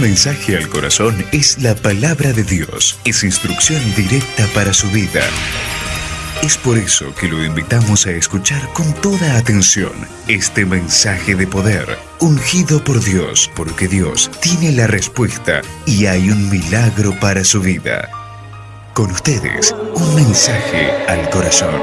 Mensaje al corazón es la palabra de Dios, es instrucción directa para su vida. Es por eso que lo invitamos a escuchar con toda atención este mensaje de poder, ungido por Dios, porque Dios tiene la respuesta y hay un milagro para su vida. Con ustedes, un mensaje al corazón.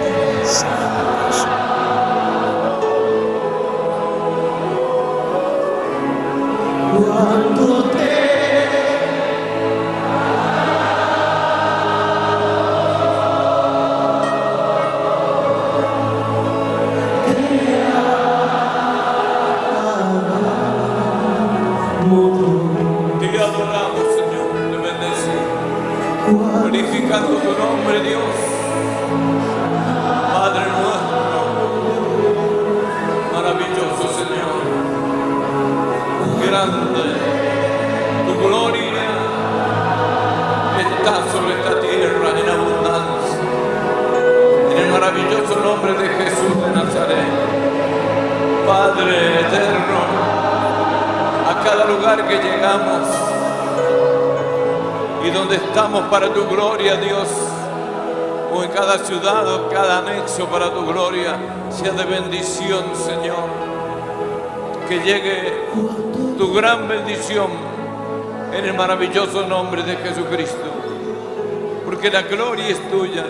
Que llegamos y donde estamos para tu gloria, Dios, o en cada ciudad o cada anexo para tu gloria, sea de bendición, Señor. Que llegue tu gran bendición en el maravilloso nombre de Jesucristo. Porque la gloria es tuya,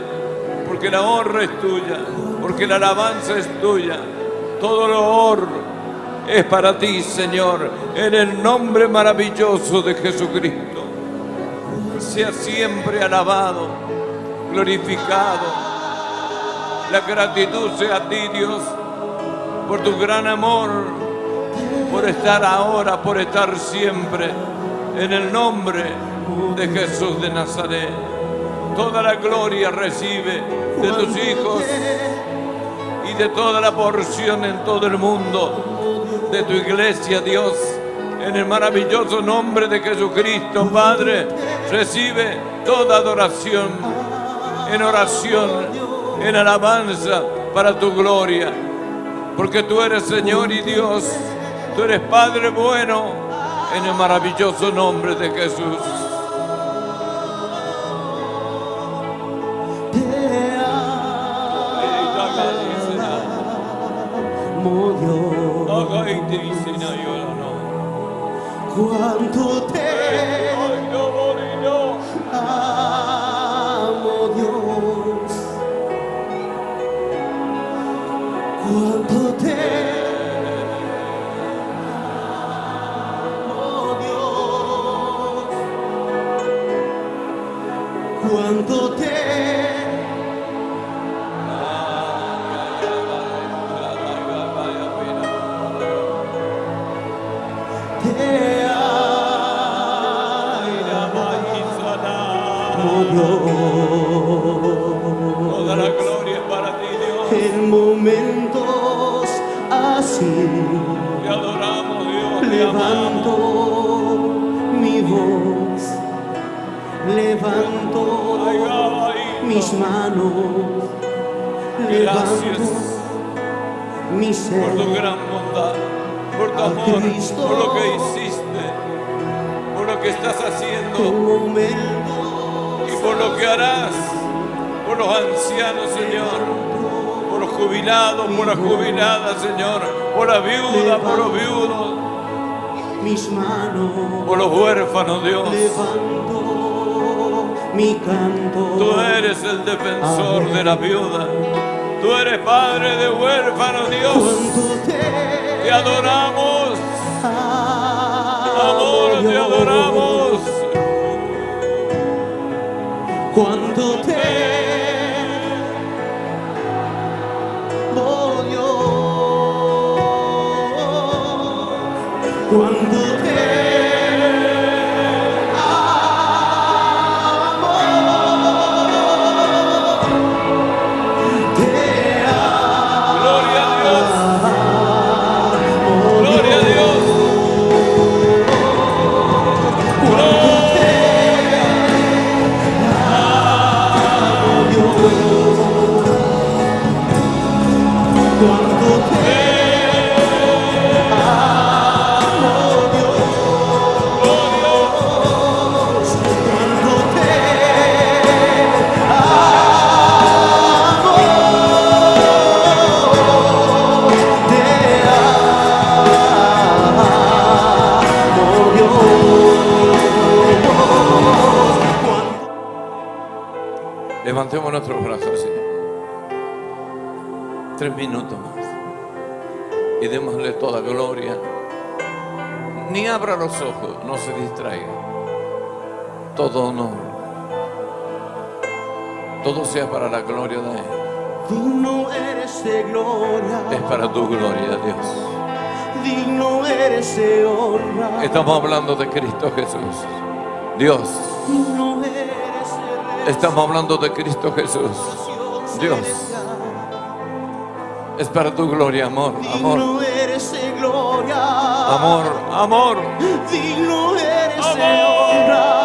porque la honra es tuya, porque la alabanza es tuya, todo lo honor es para ti, Señor, en el nombre maravilloso de Jesucristo. Sea siempre alabado, glorificado. La gratitud sea a ti, Dios, por tu gran amor, por estar ahora, por estar siempre, en el nombre de Jesús de Nazaret. Toda la gloria recibe de tus hijos y de toda la porción en todo el mundo de tu iglesia, Dios. En el maravilloso nombre de Jesucristo, Padre, recibe toda adoración en oración, en alabanza para tu gloria. Porque tú eres Señor y Dios, tú eres Padre bueno, en el maravilloso nombre de Jesús. Cuánto te amo, Toda la gloria para ti, Dios. En momentos así Te adoramos, Dios. Te levanto amamos. mi voz, levanto Ay, mis manos, levanto Gracias mi por tu gran bondad, por tu amor, Cristo. por lo que hiciste, por lo que estás En haciendo por lo que harás, por los ancianos, Señor, por los jubilados, por las jubiladas, Señor, por la viuda, por los viudos, mis manos, por los huérfanos, Dios. levanto mi canto. Tú eres el defensor de la viuda. Tú eres padre de huérfanos, Dios. Te adoramos, amo, amor, te Dios. Adoramos. Cuánto te amo, Dios. Cuánto te amo. Y démosle toda gloria. Ni abra los ojos, no se distraiga. Todo honor. Todo sea para la gloria de Él. Digno eres de gloria. Es para tu gloria, Dios. Digno eres de honra. Estamos hablando de Cristo Jesús. Dios. Digno eres de Estamos hablando de Cristo Jesús. Dios. Es para tu gloria, amor, amor, Digno eres de gloria. amor, amor. Digno eres de honra.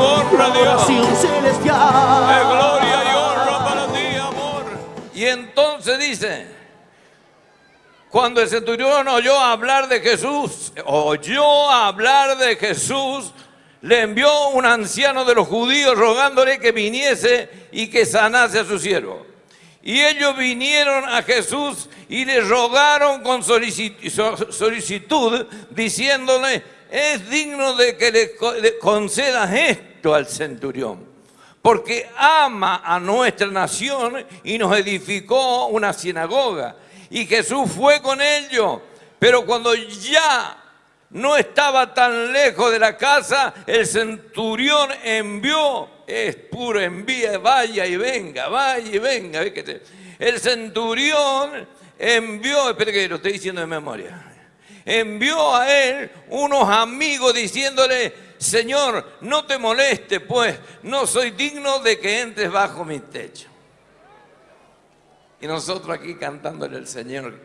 Es para tu honra, Dios. adoración Es celestial. gloria y honra para ti, amor. Y entonces dice, cuando el centurión oyó hablar de Jesús, oyó hablar de Jesús, le envió un anciano de los judíos rogándole que viniese y que sanase a su siervo. Y ellos vinieron a Jesús y le rogaron con solicitud, diciéndole, es digno de que le concedas esto al centurión, porque ama a nuestra nación y nos edificó una sinagoga. Y Jesús fue con ellos, pero cuando ya no estaba tan lejos de la casa, el centurión envió, es puro envía, vaya y venga, vaya y venga. El centurión envió, espera que lo estoy diciendo de memoria, envió a él unos amigos diciéndole, Señor, no te moleste, pues no soy digno de que entres bajo mi techo. Y nosotros aquí cantándole al Señor,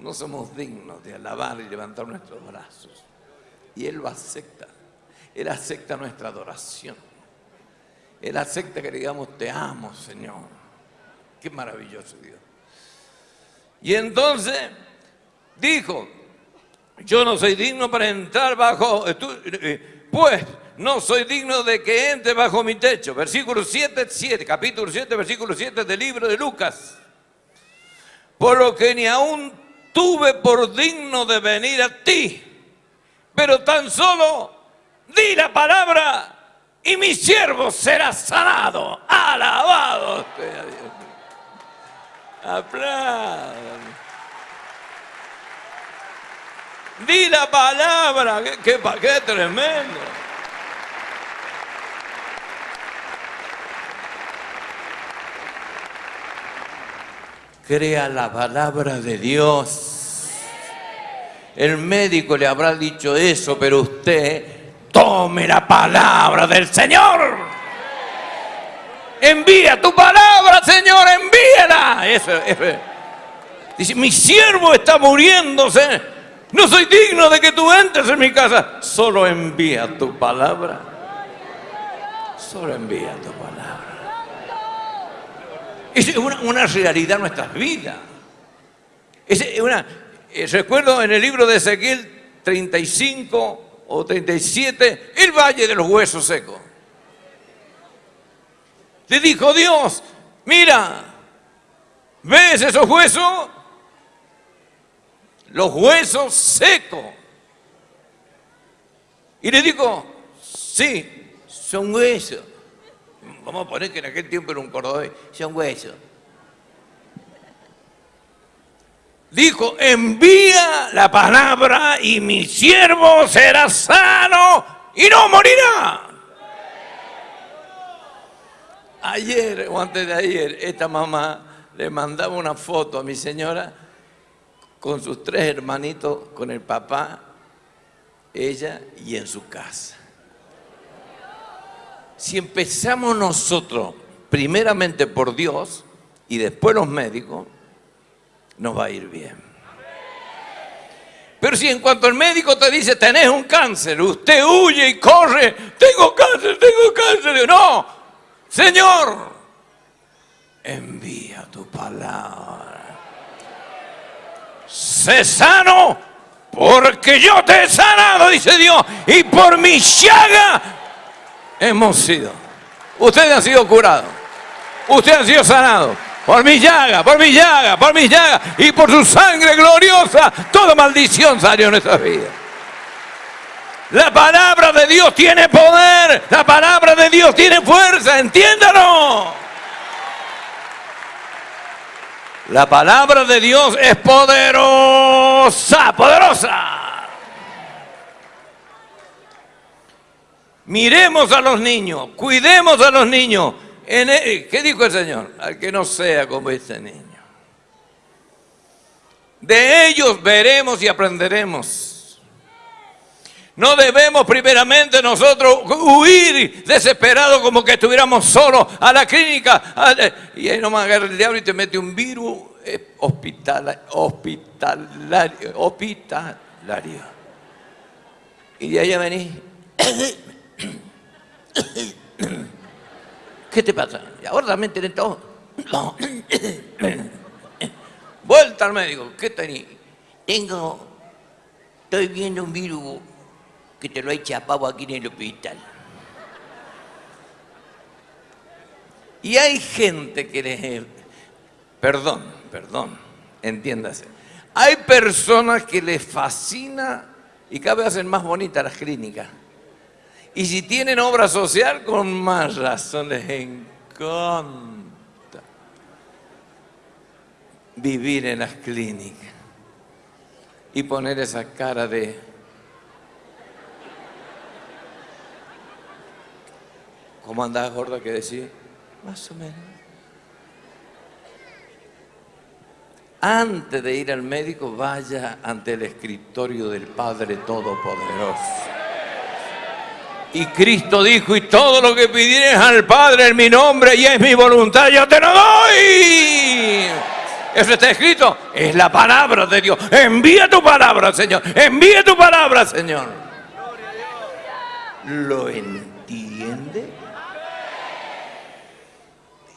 no somos dignos de alabar y levantar nuestros brazos. Y Él lo acepta. Él acepta nuestra adoración. Él acepta que digamos, te amo, Señor. Qué maravilloso Dios. Y entonces dijo, yo no soy digno para entrar bajo, eh, eh, pues no soy digno de que entre bajo mi techo. Versículo 7, 7, capítulo 7, versículo 7 del libro de Lucas. Por lo que ni aún tuve por digno de venir a ti, pero tan solo di la palabra y mi siervo será sanado. Alabado sea Dios. Di la palabra, qué, tremendo. Crea la palabra de Dios. El médico le habrá dicho eso, pero usted tome la palabra del Señor. Envía tu palabra, Señor, eso. Dice, mi siervo está muriéndose no soy digno de que tú entres en mi casa. Solo envía tu palabra. Solo envía tu palabra. Es una, realidad en nuestras vidas. Es una, eh, recuerdo en el libro de Ezequiel 35 o 37, el valle de los huesos secos. Le dijo Dios, mira, ¿ves esos huesos? Los huesos secos. Y le digo, sí, son huesos. Vamos a poner que en aquel tiempo era un cordobés, son huesos. Dijo, envía la palabra y mi siervo será sano y no morirá. Ayer o antes de ayer, esta mamá le mandaba una foto a mi señora con sus tres hermanitos, con el papá, ella y en su casa. Si empezamos nosotros, primeramente por Dios y después los médicos, nos va a ir bien. Pero si en cuanto el médico te dice, tenés un cáncer, usted huye y corre, tengo cáncer, tengo cáncer, no, Señor, envía tu palabra sé sano porque yo te he sanado, dice Dios, y por mi llaga hemos sido. Ustedes han sido curados, ustedes han sido sanados. Por mi llaga, por mi llaga, por mi llaga y por su sangre gloriosa, toda maldición salió en nuestra vida. La palabra de Dios tiene poder, la palabra de Dios tiene fuerza, entiéndalo. La palabra de Dios es poderosa, poderosa. Miremos a los niños, cuidemos a los niños. ¿Qué dijo el Señor? Al que no sea como este niño. De ellos veremos y aprenderemos. No debemos primeramente nosotros huir desesperados como que estuviéramos solos a la clínica. Y ahí nomás agarra el diablo y te mete un virus eh, hospitalario. Y de allá venís. ¿Qué te pasa? Y ahora también tenés todo. Vuelta al médico. ¿Qué tenés? Tengo, estoy viendo un virus que te lo he chapado aquí en el hospital. Y hay gente que Perdón, perdón, entiéndase. Hay personas que les fascina y cada vez hacen más bonitas las clínicas. Y si tienen obra social, con más razón les encanta vivir en las clínicas y poner esa cara de... ¿Cómo andás, gorda, que decir? Más o menos. Antes de ir al médico, vaya ante el escritorio del Padre Todopoderoso. Y Cristo dijo, y todo lo que pidieres al Padre en mi nombre y es mi voluntad, yo te lo doy. Eso está escrito, es la palabra de Dios. Envía tu palabra, Señor. Envía tu palabra, Señor. ¿Lo entiende?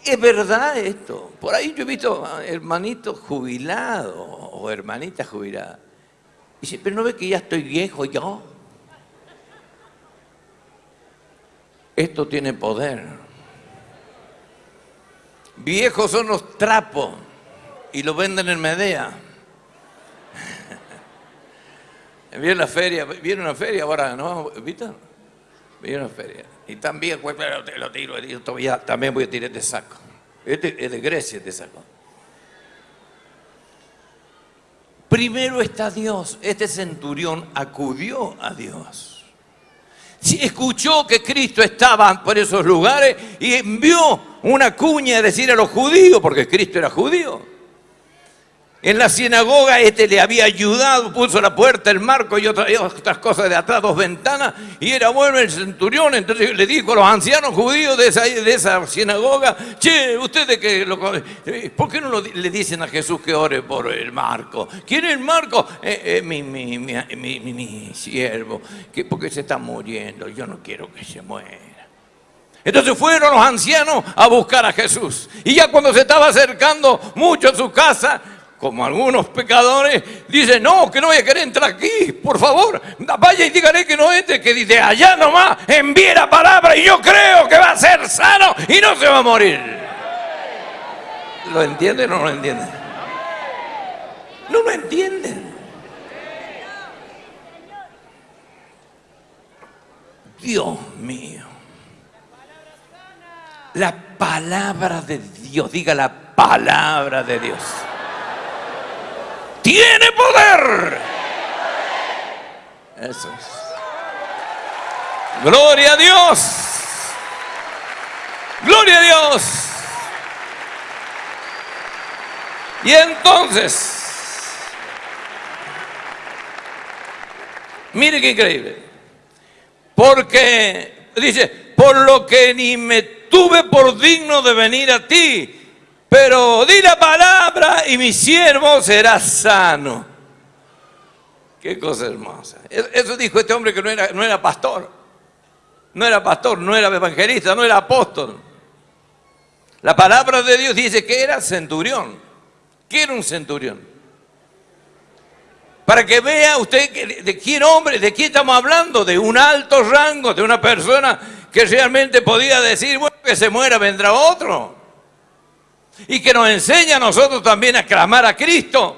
Es verdad esto. Por ahí yo he visto hermanitos jubilados o hermanitas jubiladas. Dice, pero no ve que ya estoy viejo yo. Esto tiene poder. Viejos son los trapos y lo venden en Medea. Viene la feria, viene una feria ahora, ¿no? ¿Viste? Viene una feria. Y también, pues, lo tiro, yo todavía, también voy a tirar este saco. Este es de Grecia este saco. Primero está Dios. Este centurión acudió a Dios escuchó que Cristo estaba por esos lugares y envió una cuña a decir a los judíos, porque Cristo era judío. En la sinagoga este le había ayudado, puso la puerta, el marco y otras, cosas de atrás, dos ventanas, y era bueno el centurión. Entonces le dijo a los ancianos judíos de esa, de esa sinagoga, che, ustedes que lo, ¿por qué no le dicen a Jesús que ore por el marco? ¿Quién es el marco? Eh, eh, mi, mi, mi, mi, siervo, que porque se está muriendo, yo no quiero que se muera. Entonces fueron los ancianos a buscar a Jesús. Y ya cuando se estaba acercando mucho a su casa, como algunos pecadores, dicen, no, que no voy a querer entrar aquí, por favor, vaya y dígale que no entre, que dice, allá nomás envíe la palabra y yo creo que va a ser sano y no se va a morir. ¿Lo entienden o no lo entienden? No lo entienden. Dios mío. La palabra de Dios, diga la palabra de Dios tiene poder. Eso es. Gloria a Dios. Gloria a Dios. Y entonces, mire qué increíble. Porque dice, por lo que ni me tuve por digno de venir a ti, pero di la palabra y mi siervo será sano. Qué cosa hermosa. Eso dijo este hombre que no era, no era pastor. No era pastor, no era evangelista, no era apóstol. La palabra de Dios dice que era centurión. ¿Qué era un centurión? Para que vea usted de quién hombre, de quién estamos hablando, de un alto rango, de una persona que realmente podía decir, bueno, que se muera, vendrá otro y que nos enseña a nosotros también a clamar a Cristo.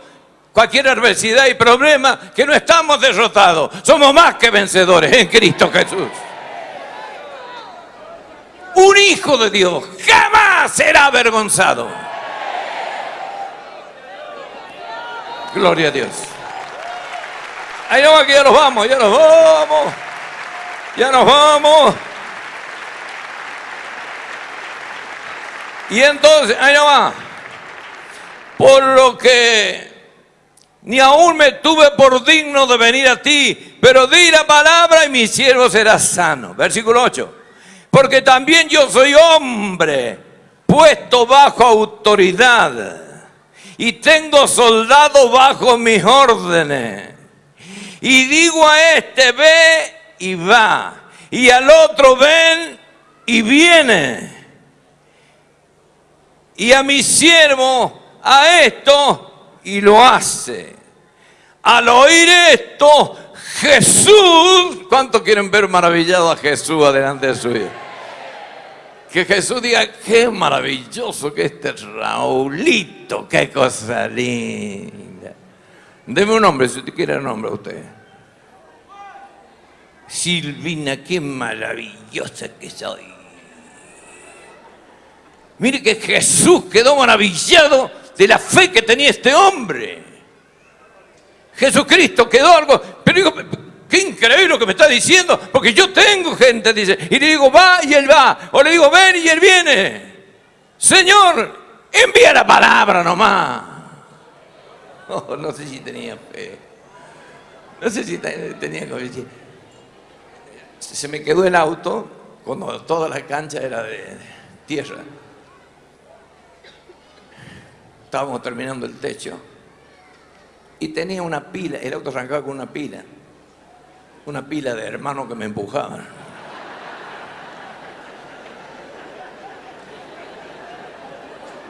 Cualquier adversidad y problema, que no estamos derrotados, somos más que vencedores en Cristo Jesús. Un hijo de Dios jamás será avergonzado. Gloria a Dios. Ahí que ya nos vamos, ya nos vamos. Ya nos vamos. Y entonces, ahí va. Por lo que ni aún me tuve por digno de venir a ti, pero di la palabra y mi siervo será sano. Versículo 8. Porque también yo soy hombre, puesto bajo autoridad, y tengo soldado bajo mis órdenes. Y digo a este, ve y va, y al otro ven y viene y a mi siervo a esto y lo hace. Al oír esto, Jesús, ¿cuántos quieren ver maravillado a Jesús adelante de su vida? Que Jesús diga, qué maravilloso que este Raulito, qué cosa linda. Deme un nombre, si usted quiere el nombre a usted. Silvina, qué maravillosa que soy. Mire que Jesús quedó maravillado de la fe que tenía este hombre. Jesucristo quedó algo, pero digo, qué increíble lo que me está diciendo, porque yo tengo gente, dice, y le digo, va y él va, o le digo, ven y él viene. Señor, envía la palabra nomás. Oh, no sé si tenía fe. No sé si tenía decir. Se me quedó el auto cuando toda la cancha era de tierra. Estábamos terminando el techo y tenía una pila, el auto arrancaba con una pila, una pila de hermanos que me empujaban.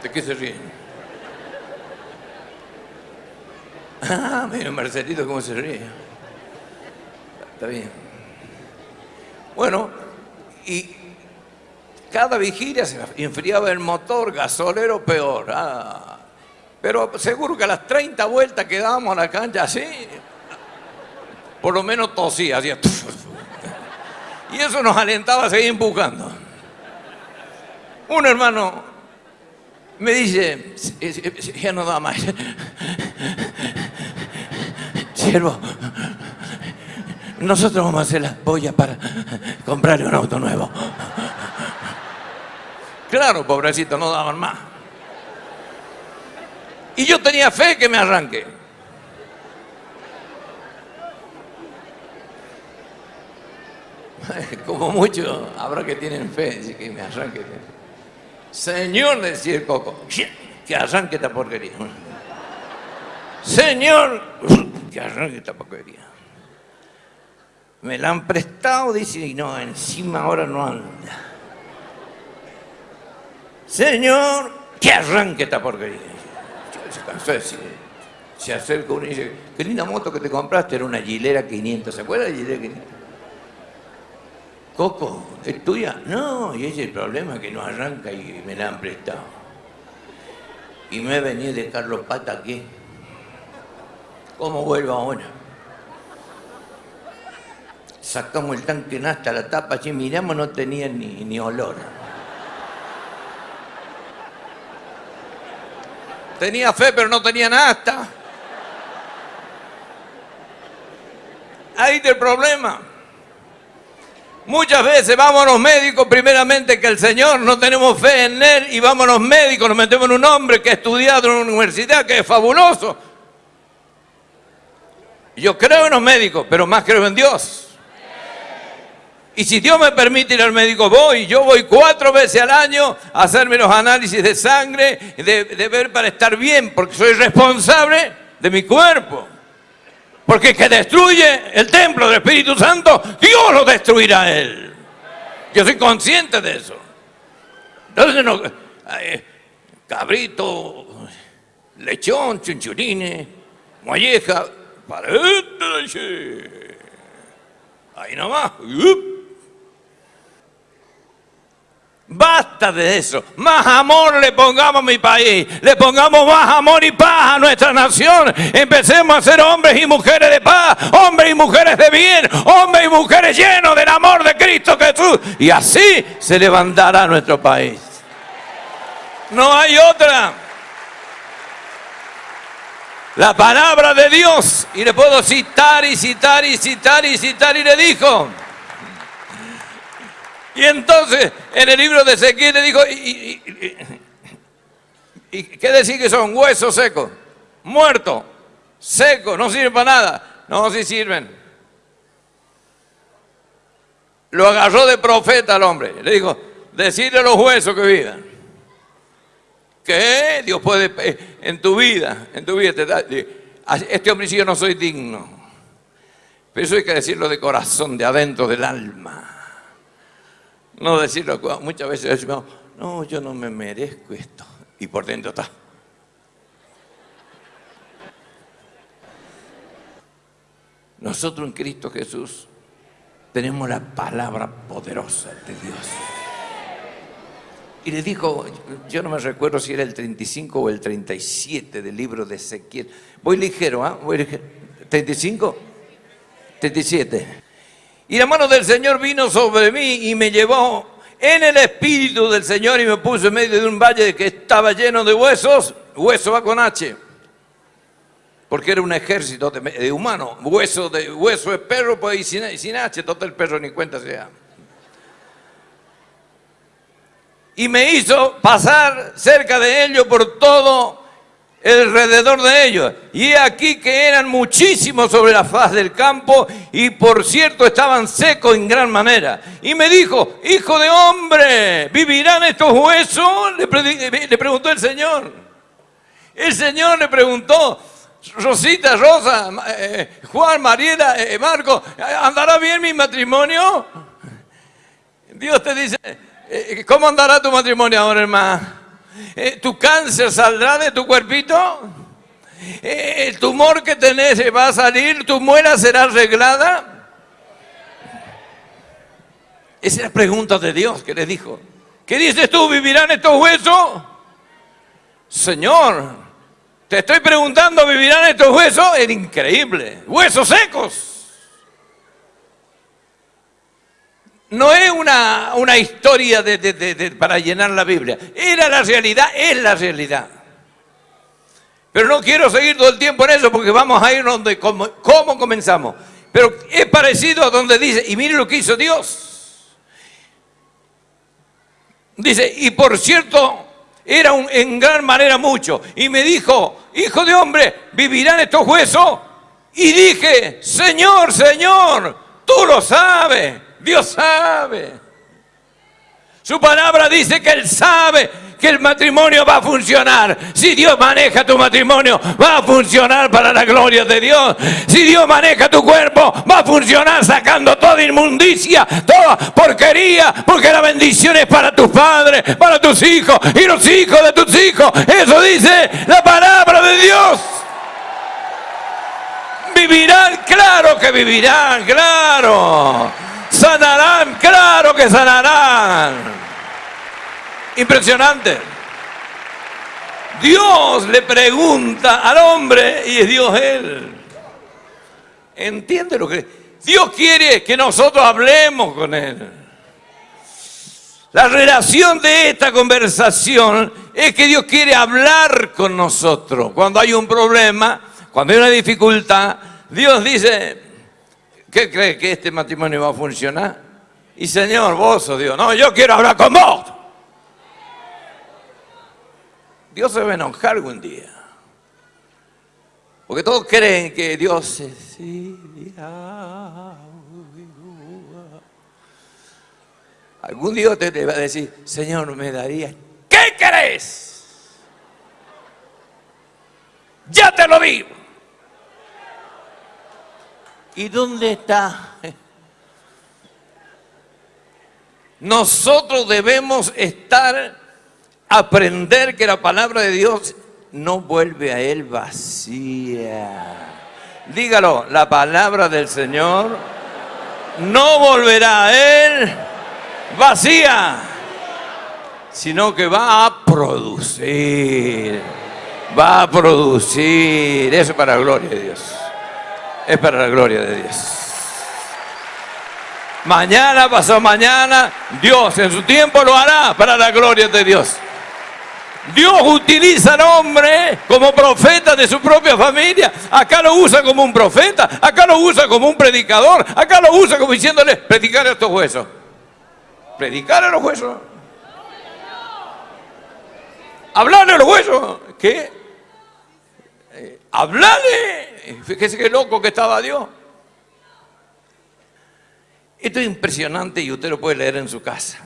¿De qué se ríen? Ah, mira, Marcelito, cómo se ríe. Está bien. Bueno, y cada vigilia se enfriaba el motor, gasolero peor. Ah, pero seguro que a las 30 vueltas que dábamos a la cancha así, por lo menos tosía, hacía. Y eso nos alentaba a seguir empujando. Un hermano me dice, ya no da más. Siervo, nosotros vamos a hacer las pollas para comprarle un auto nuevo. Claro, pobrecito, no daban más. Y yo tenía fe que me arranque. Como muchos habrá que tienen fe, que me arranque. Señor, decía el coco, que arranque esta porquería. Señor, que arranque esta porquería. Me la han prestado, dice, y no, encima ahora no anda. Señor, que arranque esta porquería. Se cansó de decir, se acerca uno y dice, qué linda moto que te compraste, era una Gilera 500, ¿se acuerda de Gilera 500? Coco, ¿es tuya? No, y ese es el problema, que no arranca y me la han prestado. Y me he venido de Carlos Pata aquí. ¿Cómo vuelvo ahora? Sacamos el tanque hasta la tapa, si miramos no tenía ni olor. Tenía fe, pero no tenía nasta. Ahí está el problema. Muchas veces vamos a los médicos, primeramente que el Señor, no tenemos fe en Él y vamos a los médicos, nos metemos en un hombre que ha estudiado en una universidad, que es fabuloso. Yo creo en los médicos, pero más creo en Dios. Y si Dios me permite ir al médico, voy. Yo voy cuatro veces al año a hacerme los análisis de sangre, de, ver para estar bien, porque soy responsable de mi cuerpo. Porque el que destruye el templo del Espíritu Santo, Dios lo destruirá a él. Yo soy consciente de eso. Entonces, no, cabrito, lechón, chunchurines, molleja, para Ahí nomás. De eso. Más amor le pongamos a mi país. Le pongamos más amor y paz a nuestra nación. Empecemos a ser hombres y mujeres de paz. Hombres y mujeres de bien. Hombres y mujeres llenos del amor de Cristo Jesús. Y así se levantará nuestro país. No hay otra. La palabra de Dios. Y le puedo citar y citar y citar y citar. Y le dijo. Y entonces en el libro de Ezequiel le dijo, ¿y, qué decir que son? Huesos secos, muertos, secos, no sirven para nada. No, sí sirven. Lo agarró de profeta al hombre. Le dijo, decirle a los huesos que vivan. Que Dios puede eh, en tu vida, en tu vida. este hombre dice, yo no soy digno. Pero eso hay que decirlo de corazón, de adentro del alma. No decirlo, muchas veces decimos, no, yo no me merezco esto. Y por dentro está. Nosotros en Cristo Jesús tenemos la palabra poderosa de Dios. Y le dijo, yo no me recuerdo si era el 35 o el 37 del libro de Ezequiel. Voy ligero, ¿ah? Voy ligero. ¿35? 37. Y la mano del Señor vino sobre mí y me llevó en el espíritu del Señor y me puso en medio de un valle que estaba lleno de huesos. Hueso va con H. Porque era un ejército de, humanos. Hueso de hueso de perro, pues y sin, H, todo el perro ni cuenta se llama y me hizo pasar cerca de ellos por todo alrededor de ellos. Y aquí que eran muchísimos sobre la faz del campo y por cierto estaban secos en gran manera. Y me dijo, hijo de hombre, ¿vivirán estos huesos? Le, preguntó el Señor. El Señor le preguntó, Rosita, Rosa, eh, Juan, Mariela, eh, Marco, ¿andará bien mi matrimonio? Dios te dice, eh, ¿Cómo andará tu matrimonio ahora, hermano? Eh, ¿Tu cáncer saldrá de tu cuerpito? Eh, ¿El tumor que tenés va a salir? ¿Tu muela será arreglada? Esa es la pregunta de Dios que le dijo. ¿Qué dices tú? ¿Vivirán estos huesos? Señor, te estoy preguntando, ¿vivirán estos huesos? Es increíble. Huesos secos. No es una, una historia para llenar la Biblia. Era la realidad, es la realidad. Pero no quiero seguir todo el tiempo en eso porque vamos a ir donde, cómo, comenzamos. Pero es parecido a donde dice, y mire lo que hizo Dios. Dice, y por cierto, era un, en gran manera mucho. Y me dijo, hijo de hombre, ¿vivirán estos huesos? Y dije, Señor, Señor, tú lo sabes. Dios sabe. Su palabra dice que Él sabe que el matrimonio va a funcionar. Si Dios maneja tu matrimonio, va a funcionar para la gloria de Dios. Si Dios maneja tu cuerpo, va a funcionar sacando toda inmundicia, toda porquería, porque la bendición es para tus padres, para tus hijos y los hijos de tus hijos. Eso dice la palabra de Dios. Vivirán, claro que vivirán, claro. Sanarán, claro que sanarán. Impresionante. Dios le pregunta al hombre y es Dios él. ¿Entiende lo que? Dios quiere que nosotros hablemos con él. La relación de esta conversación es que Dios quiere hablar con nosotros. Cuando hay un problema, cuando hay una dificultad, Dios dice, ¿Qué cree que este matrimonio va a funcionar? Y Señor, vos sos Dios. No, yo quiero hablar con vos. Dios se va a enojar algún día. Porque todos creen que Dios se... Algún día te va a decir, Señor, me daría... ¿Qué querés? Ya te lo digo. ¿Y dónde está? Nosotros debemos estar, aprender que la palabra de Dios no vuelve a Él vacía. Dígalo, la palabra del Señor no volverá a Él vacía, sino que va a producir, va a producir, eso para la gloria de Dios es para la gloria de Dios. Mañana, pasó mañana, Dios en su tiempo lo hará para la gloria de Dios. Dios utiliza al hombre como profeta de su propia familia. Acá lo usa como un profeta, acá lo usa como un predicador, acá lo usa como diciéndole, predicar a estos huesos. Predicar a los huesos. Hablarle a los huesos. ¿Qué? Hablarle Fíjese qué loco que estaba Dios. Esto es impresionante y usted lo puede leer en su casa.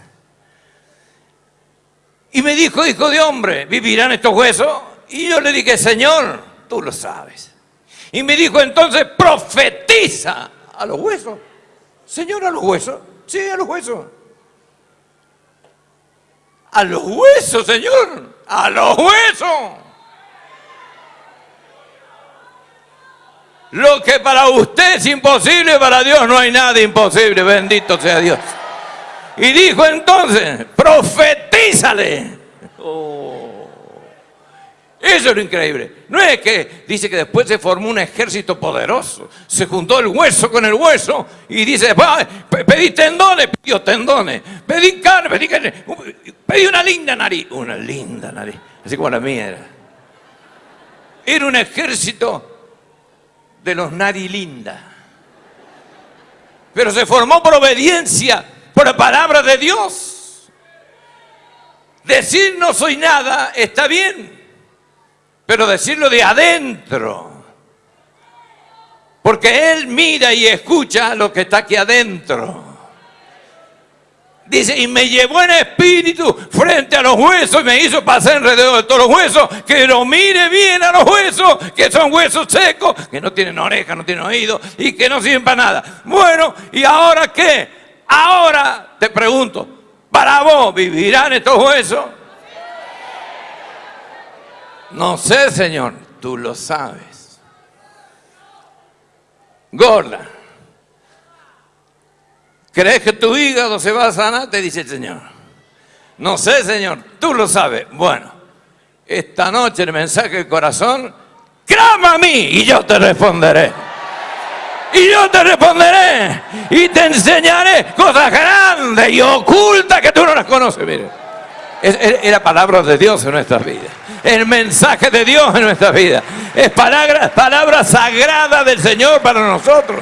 Y me dijo, hijo de hombre, ¿vivirán estos huesos? Y yo le dije, Señor, tú lo sabes. Y me dijo entonces, profetiza a los huesos. Señor, a los huesos. Sí, a los huesos. A los huesos, Señor. A los huesos. Lo que para usted es imposible, para Dios no hay nada imposible. Bendito sea Dios. Y dijo entonces, profetízale. Oh. Eso es lo increíble. No es que dice que después se formó un ejército poderoso. Se juntó el hueso con el hueso y dice, pedí tendones, pidió tendones. Pedí carne, pedí carne. Pedí una linda nariz. Una linda nariz. Así como la mía era. Era un ejército de los narilinda. Pero se formó por obediencia, por la palabra de Dios. Decir no soy nada está bien, pero decirlo de adentro. Porque Él mira y escucha lo que está aquí adentro. Dice, y me llevó en espíritu frente a los huesos y me hizo pasar alrededor de todos los huesos, que lo mire bien a los huesos, que son huesos secos, que no tienen oreja, no tienen oído y que no sirven para nada. Bueno, ¿y ahora qué? Ahora te pregunto, ¿para vos vivirán estos huesos? No sé, Señor, tú lo sabes. Gorda. ¿Crees que tu hígado se va a sanar? Te dice el Señor. No sé, Señor, tú lo sabes. Bueno, esta noche el mensaje del corazón, clama a mí y yo te responderé. Y yo te responderé y te enseñaré cosas grandes y ocultas que tú no las conoces. Mire, es, la palabra de Dios en nuestras vidas. El mensaje de Dios en nuestras vidas. Es palabra, palabra sagrada del Señor para nosotros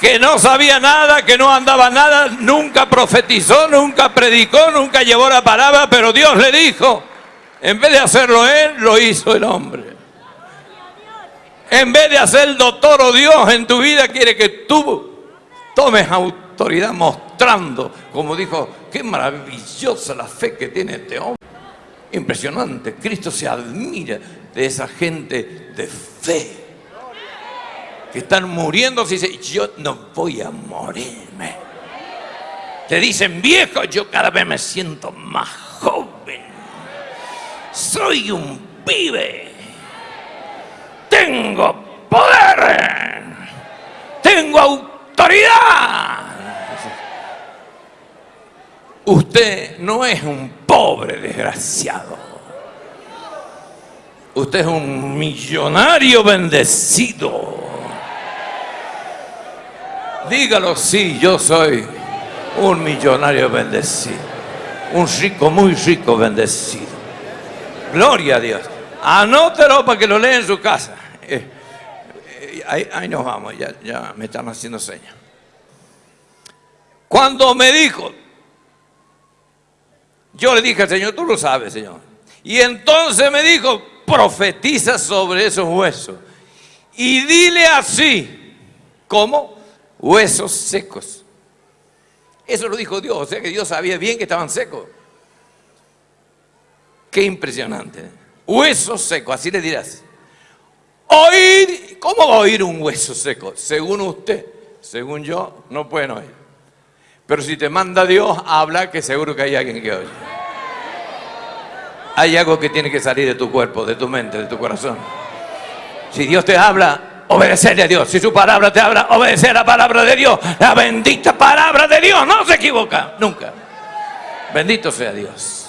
que no sabía nada, que no andaba nada, nunca profetizó, nunca predicó, nunca llevó la palabra, pero Dios le dijo, en vez de hacerlo él, lo hizo el hombre. En vez de hacer el doctor o Dios en tu vida, quiere que tú tomes autoridad mostrando, como dijo, qué maravillosa la fe que tiene este hombre. Impresionante, Cristo se admira de esa gente de fe que están muriendo, y dice, yo no voy a morirme. Te dicen viejo, yo cada vez me siento más joven. Soy un pibe. Tengo poder. Tengo autoridad. Usted no es un pobre desgraciado. Usted es un millonario bendecido. Dígalo, sí, yo soy un millonario bendecido. Un rico, muy rico bendecido. Gloria a Dios. Anótelo para que lo lea en su casa. Eh, eh, ahí, nos vamos, ya, ya me están haciendo señas. Cuando me dijo, yo le dije al Señor, tú lo sabes, Señor. Y entonces me dijo, profetiza sobre esos huesos. Y dile así, ¿cómo? Huesos secos. Eso lo dijo Dios, o sea que Dios sabía bien que estaban secos. Qué impresionante. ¿eh? Huesos secos, así le dirás. Oír, ¿cómo va a oír un hueso seco? Según usted, según yo, no pueden oír. Pero si te manda Dios a hablar, que seguro que hay alguien que oye. Hay algo que tiene que salir de tu cuerpo, de tu mente, de tu corazón. Si Dios te habla, obedecerle a Dios. Si su palabra te habla, obedecer la palabra de Dios. La bendita palabra de Dios no se equivoca, nunca. Bendito sea Dios.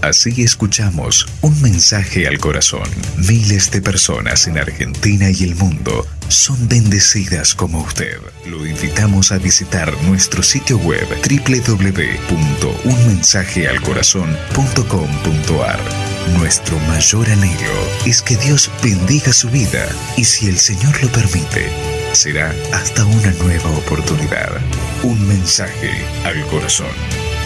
Así escuchamos un mensaje al corazón. Miles de personas en Argentina y el mundo son bendecidas como usted. Lo invitamos a visitar nuestro sitio web www.unmensajealcorazon.com.ar. Nuestro mayor anhelo es que Dios bendiga su vida y si el Señor lo permite, será hasta una nueva oportunidad. Un mensaje al corazón.